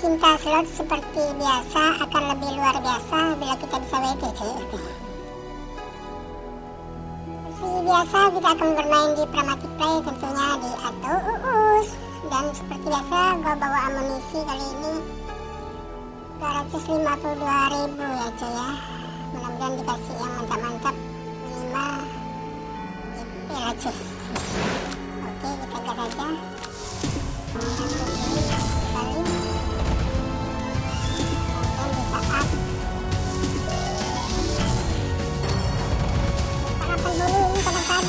cinta slot seperti biasa akan lebih luar biasa bila kita bisa WD Seperti biasa kita akan bermain di Pramatic Play tentunya di Ato Uus. Dan seperti biasa gue bawa amunisi kali ini. 252 ribu ya cuy ya. Mudah-mudahan dikasih yang mantap-mantap. Minimal GP lah cuy Oke kita gas aja.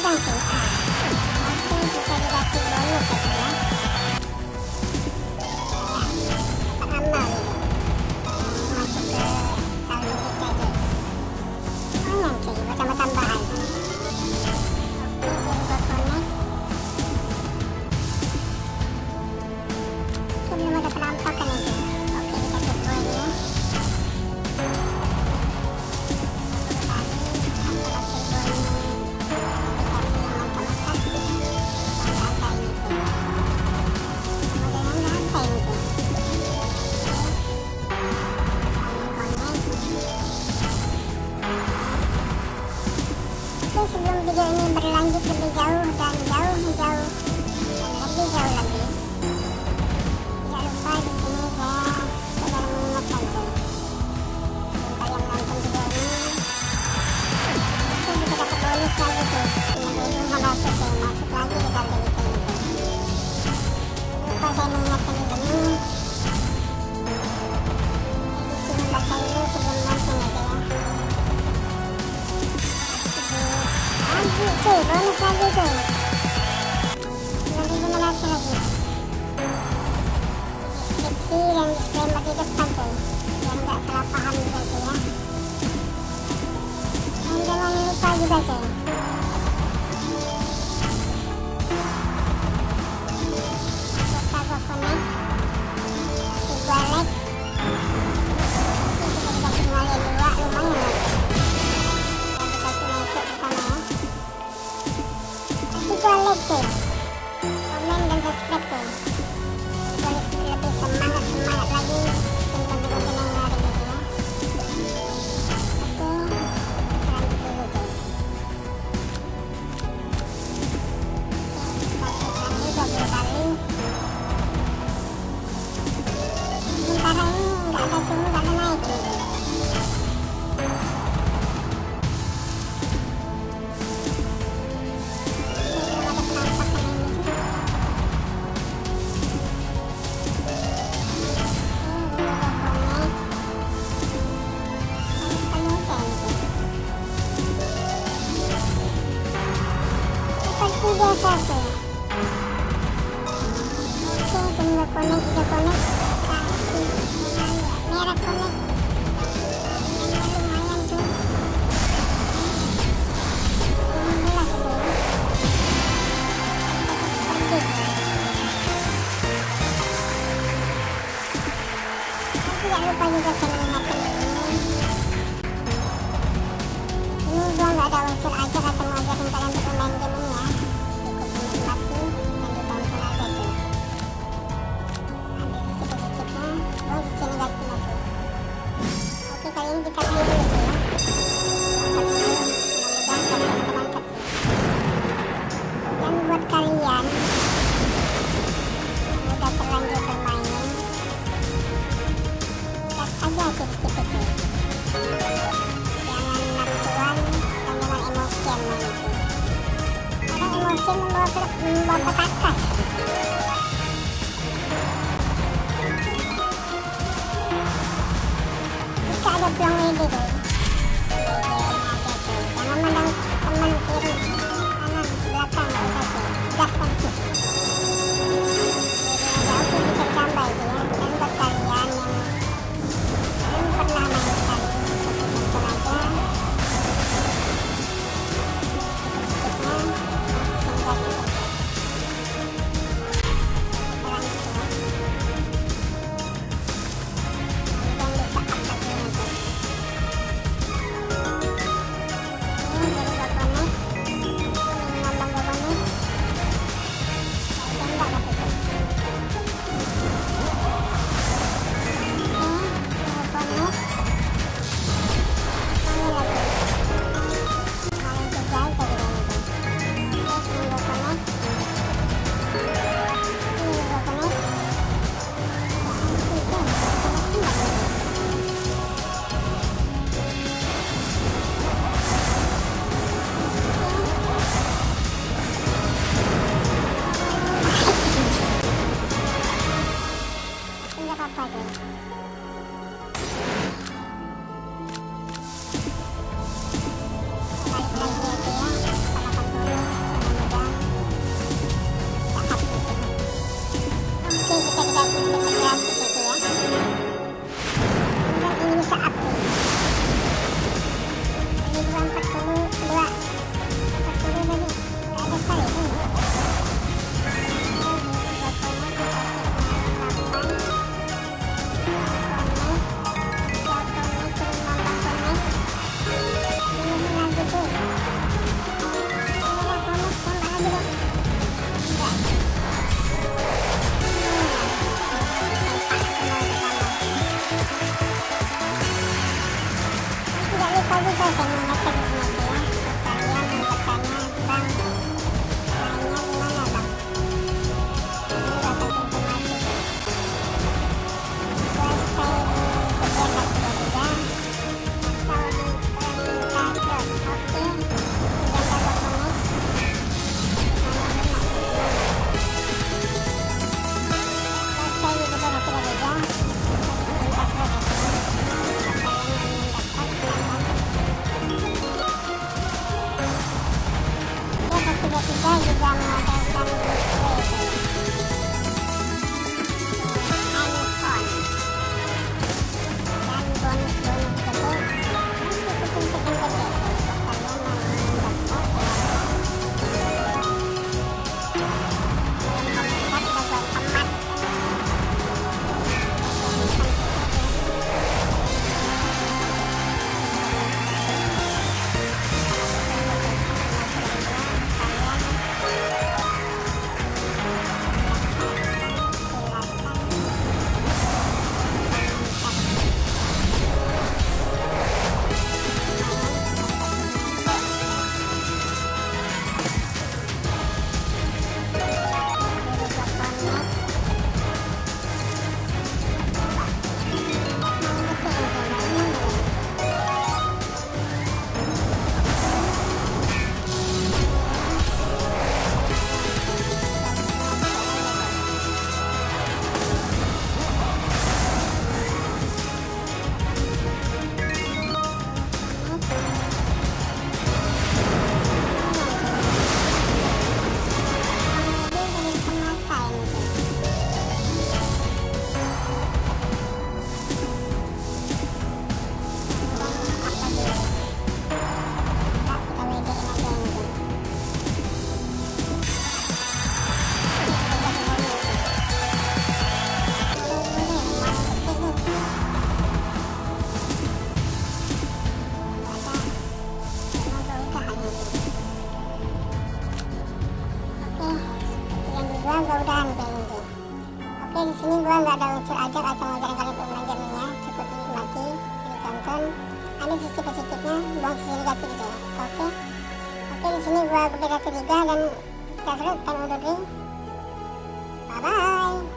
暂停 merah kuning kuning Jangan lupa juga channel kita pilih dulu ya. Dan buat kalian. Yang udah terlanjur bermain. Gas aja tips-tipsnya jangan nafsuan dan jangan emosian main itu karena emosi membawa, membawa petaka di sini gua nggak ada unsur ajar atau ngajarin kalian bermain gamenya cukup dinikmati ditonton. Ada sisi positifnya buang sisi negatif gitu ya oke? Oke di sini gua berbeda tiga dan kita seru pengen undur diri. Bye bye